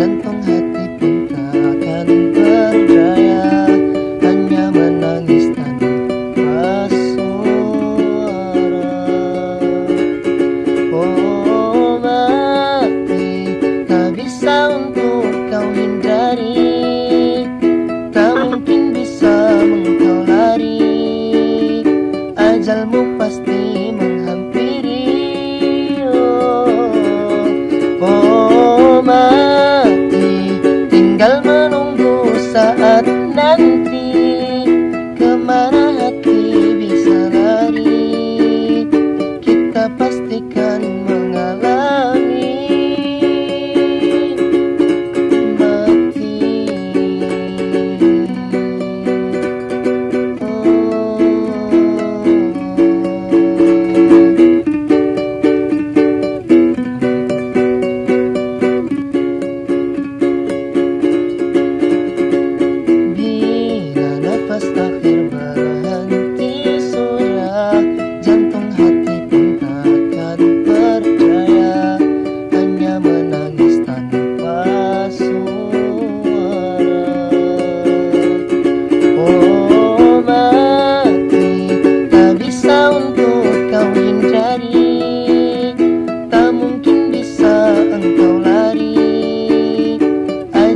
gentlemen.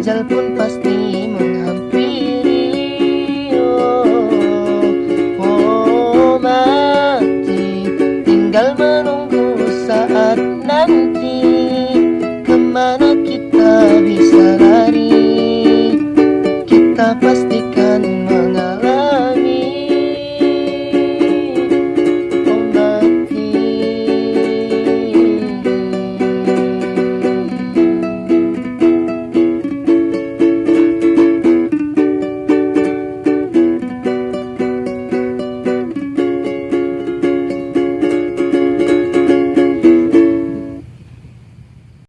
Ajal pun pasti menghampiri. Oh, oh mati. Tinggal menunggu saat nanti Ke mana kita bisa lari. Kita mengalah